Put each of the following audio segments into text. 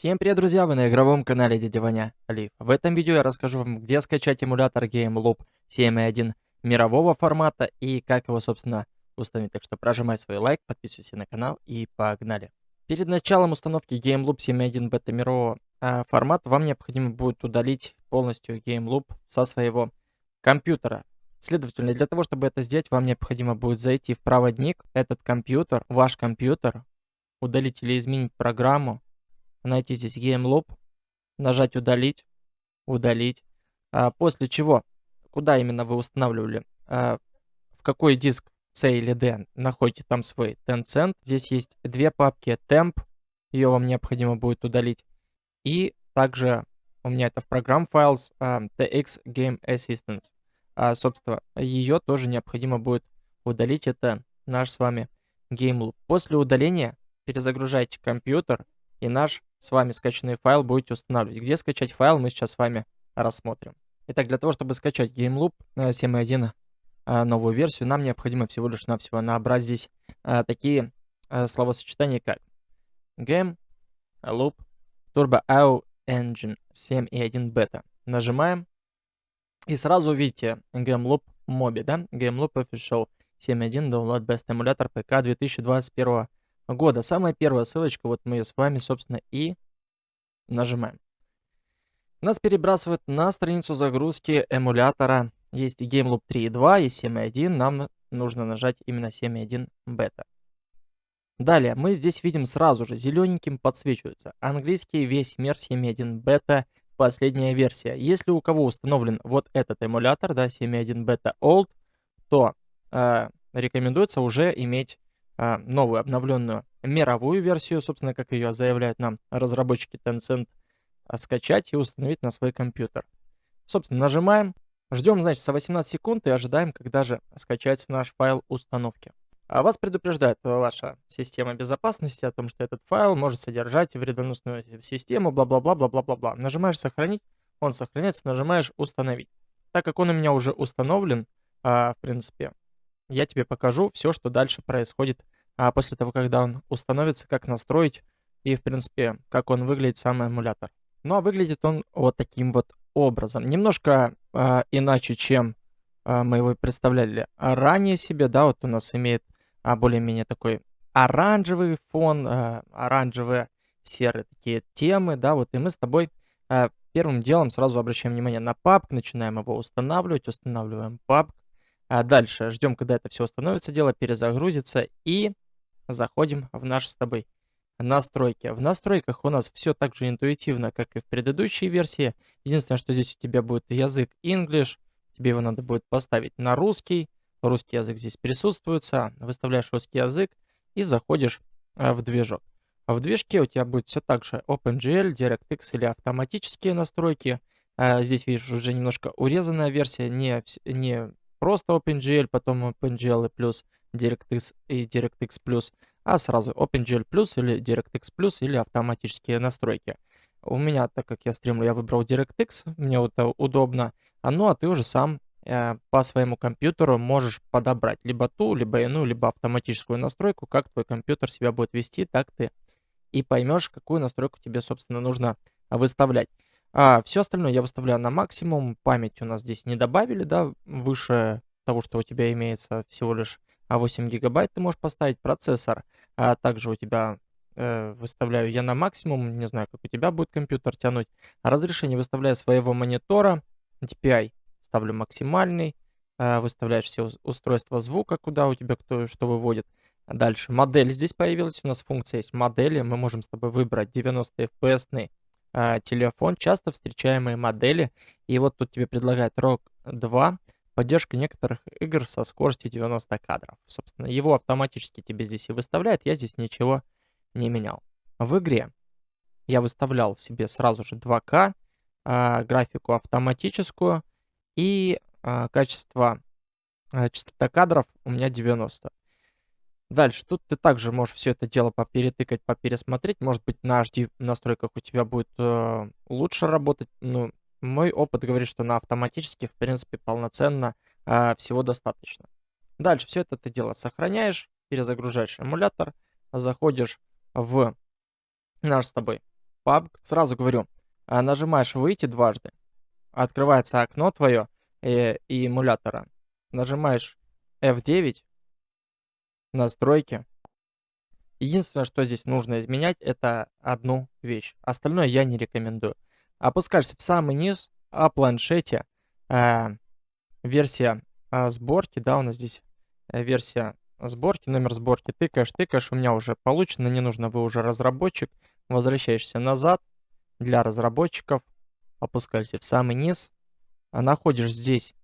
Всем привет, друзья! Вы на игровом канале Дядя Ваня Лив. В этом видео я расскажу вам, где скачать эмулятор GameLoop 7.1 мирового формата и как его, собственно, установить. Так что прожимай свой лайк, подписывайся на канал и погнали. Перед началом установки GameLoop 7.1 бета мирового э, формата вам необходимо будет удалить полностью GameLoop со своего компьютера. Следовательно, для того, чтобы это сделать, вам необходимо будет зайти в проводник, этот компьютер, ваш компьютер, удалить или изменить программу, найти здесь GameLoop, нажать удалить, удалить. А, после чего, куда именно вы устанавливали, а, в какой диск C или D находите там свой Tencent. Здесь есть две папки Temp, ее вам необходимо будет удалить. И также у меня это в программ Files а, TX Game Assistance. А, собственно, ее тоже необходимо будет удалить. Это наш с вами GameLoop. После удаления перезагружайте компьютер и наш с вами скачанный файл будете устанавливать. Где скачать файл, мы сейчас с вами рассмотрим. Итак, для того, чтобы скачать GameLoop 7.1 э, э, новую версию, нам необходимо всего лишь навсего набрать здесь э, такие словосочетания, как Game Loop Turbo AU Engine 7.1 Beta. Нажимаем, и сразу увидите GameLoop Mobi, да? GameLoop Official 7.1 Download Best Emulator ПК 2021 года. Самая первая ссылочка, вот мы ее с вами, собственно, и нажимаем. Нас перебрасывают на страницу загрузки эмулятора. Есть GameLoop 3.2 и 7.1. Нам нужно нажать именно 7.1 бета. Далее, мы здесь видим сразу же, зелененьким подсвечивается. Английский весь мир 7.1 бета, последняя версия. Если у кого установлен вот этот эмулятор, да, 7.1 бета old, то э, рекомендуется уже иметь новую обновленную мировую версию, собственно, как ее заявляют нам разработчики Tencent, а, скачать и установить на свой компьютер. Собственно, нажимаем, ждем, значит, за 18 секунд и ожидаем, когда же скачается наш файл установки. А вас предупреждает ваша система безопасности о том, что этот файл может содержать вредоносную систему, бла-бла-бла-бла-бла-бла. Нажимаешь «Сохранить», он сохраняется, нажимаешь «Установить». Так как он у меня уже установлен, в принципе, я тебе покажу все, что дальше происходит а после того, когда он установится, как настроить и, в принципе, как он выглядит, сам эмулятор. Ну, а выглядит он вот таким вот образом. Немножко э, иначе, чем э, мы его представляли ранее себе, да, вот у нас имеет а, более-менее такой оранжевый фон, э, оранжевые серые такие темы, да, вот, и мы с тобой э, первым делом сразу обращаем внимание на папк, начинаем его устанавливать, устанавливаем папк, а дальше ждем, когда это все установится, дело перезагрузится и заходим в наши с тобой настройки. В настройках у нас все так же интуитивно, как и в предыдущей версии. Единственное, что здесь у тебя будет язык English, тебе его надо будет поставить на русский. Русский язык здесь присутствуется. Выставляешь русский язык и заходишь э, в движок. В движке у тебя будет все так же OpenGL, DirectX или автоматические настройки. Э, здесь видишь уже немножко урезанная версия, не, не просто OpenGL, потом OpenGL плюс DirectX и DirectX Plus, а сразу OpenGL Plus или DirectX Plus или автоматические настройки. У меня, так как я стримлю, я выбрал DirectX, мне это удобно. А ну, а ты уже сам э, по своему компьютеру можешь подобрать либо ту, либо иную, либо автоматическую настройку, как твой компьютер себя будет вести, так ты и поймешь, какую настройку тебе, собственно, нужно выставлять. А все остальное я выставляю на максимум. Память у нас здесь не добавили, да, выше того, что у тебя имеется всего лишь а 8 гигабайт ты можешь поставить процессор. А также у тебя э, выставляю я на максимум, не знаю, как у тебя будет компьютер тянуть. Разрешение выставляю своего монитора, DPI ставлю максимальный, э, выставляешь все устройства звука, куда у тебя кто что выводит. Дальше модель здесь появилась, у нас функция есть модели, мы можем с тобой выбрать 90 FPS э, телефон, часто встречаемые модели. И вот тут тебе предлагает ROG 2, поддержка некоторых игр со скоростью 90 кадров. Собственно, его автоматически тебе здесь и выставляет, я здесь ничего не менял. В игре я выставлял себе сразу же 2К, э, графику автоматическую и э, качество, частота кадров у меня 90. Дальше, тут ты также можешь все это дело поперетыкать, попересмотреть. Может быть, на HD настройках у тебя будет э, лучше работать. Ну, мой опыт говорит, что на автоматически, в принципе, полноценно э, всего достаточно. Дальше все это ты дело сохраняешь, перезагружаешь эмулятор, заходишь в наш с тобой PUBG, сразу говорю, а, нажимаешь «Выйти» дважды, открывается окно твое э, и эмулятора, нажимаешь F9, настройки. Единственное, что здесь нужно изменять, это одну вещь. Остальное я не рекомендую. Опускаешься в самый низ, о планшете, э, версия э, сборки, да, у нас здесь э, версия сборки, номер сборки, тыкаешь, тыкаешь, у меня уже получено, не нужно, вы уже разработчик, возвращаешься назад для разработчиков, опускаешься в самый низ, а находишь здесь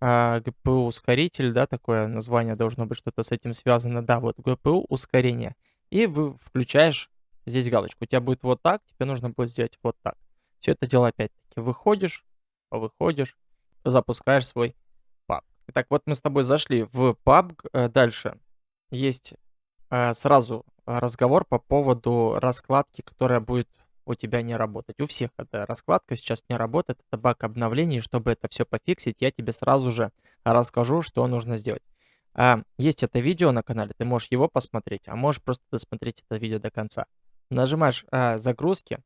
а, GPU ускоритель, да, такое название должно быть что-то с этим связано, да, вот GPU ускорение, и вы включаешь здесь галочку, у тебя будет вот так, тебе нужно будет сделать вот так. Все это дело опять-таки выходишь, выходишь, запускаешь свой PUBG. Итак, вот мы с тобой зашли в PUBG, э, дальше есть э, сразу разговор по поводу раскладки, которая будет у тебя не работать. У всех эта раскладка сейчас не работает, это баг обновлений. Чтобы это все пофиксить, я тебе сразу же расскажу, что нужно сделать. А, есть это видео на канале, ты можешь его посмотреть, а можешь просто досмотреть это видео до конца. Нажимаешь а, загрузки,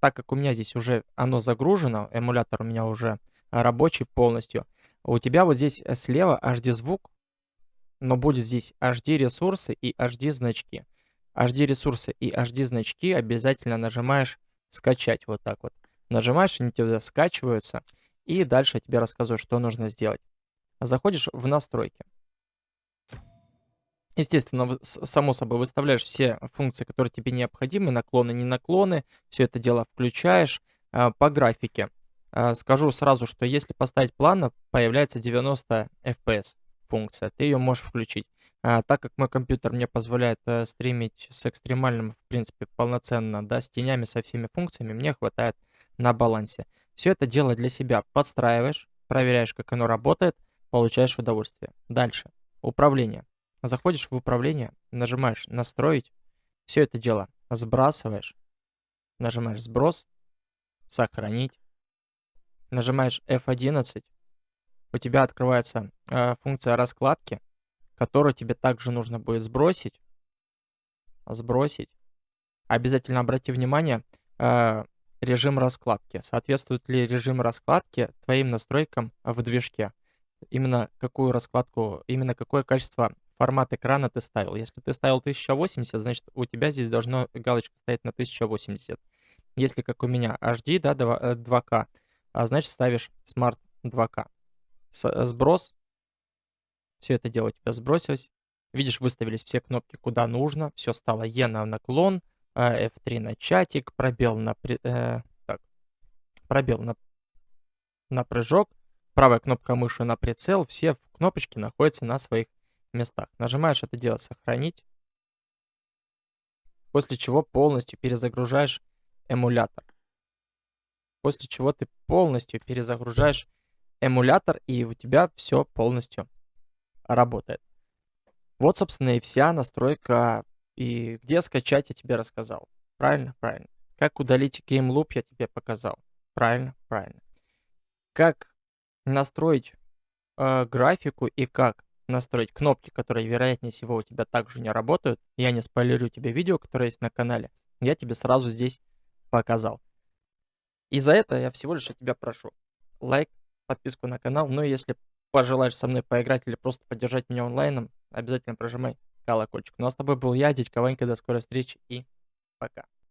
так как у меня здесь уже оно загружено, эмулятор у меня уже рабочий полностью, у тебя вот здесь слева HD звук, но будет здесь HD ресурсы и HD значки. HD ресурсы и HD значки обязательно нажимаешь скачать вот так вот. Нажимаешь, они тебя скачиваются. И дальше я тебе рассказываю, что нужно сделать. Заходишь в настройки. Естественно, само собой выставляешь все функции, которые тебе необходимы, наклоны, не наклоны. Все это дело включаешь а, по графике. А, скажу сразу, что если поставить плавно, появляется 90 FPS функция. Ты ее можешь включить. А, так как мой компьютер мне позволяет э, стримить с экстремальным, в принципе, полноценно, да, с тенями, со всеми функциями, мне хватает на балансе. Все это дело для себя подстраиваешь, проверяешь, как оно работает, получаешь удовольствие. Дальше. Управление. Заходишь в управление, нажимаешь «Настроить», все это дело сбрасываешь, нажимаешь «Сброс», «Сохранить», нажимаешь F11, у тебя открывается э, функция раскладки, которую тебе также нужно будет сбросить. Сбросить. Обязательно обрати внимание, э, режим раскладки. Соответствует ли режим раскладки твоим настройкам в движке? Именно какую раскладку, именно какое качество формат экрана ты ставил. Если ты ставил 1080, значит у тебя здесь должна галочка стоять на 1080. Если как у меня HD, да, 2К, э, а значит ставишь Smart 2К. С сброс все это дело у тебя сбросилось. Видишь, выставились все кнопки куда нужно. Все стало E на наклон, F3 а, на чатик, пробел на... Э, так, пробел на, на прыжок, правая кнопка мыши на прицел. Все кнопочки находятся на своих местах. Нажимаешь это дело «Сохранить», после чего полностью перезагружаешь эмулятор. После чего ты полностью перезагружаешь эмулятор, и у тебя все полностью работает. Вот, собственно, и вся настройка. И где скачать я тебе рассказал. Правильно? Правильно. Как удалить Loop я тебе показал. Правильно? Правильно. Как настроить э, графику и как настроить кнопки, которые, вероятнее всего, у тебя также не работают. Я не спойлерю тебе видео, которое есть на канале. Я тебе сразу здесь показал. И за это я всего лишь от тебя прошу. Лайк, подписку на канал. Ну и если пожелаешь со мной поиграть или просто поддержать меня онлайном, обязательно прожимай колокольчик. Ну а с тобой был я, Дядька Ванька, до скорой встречи и пока.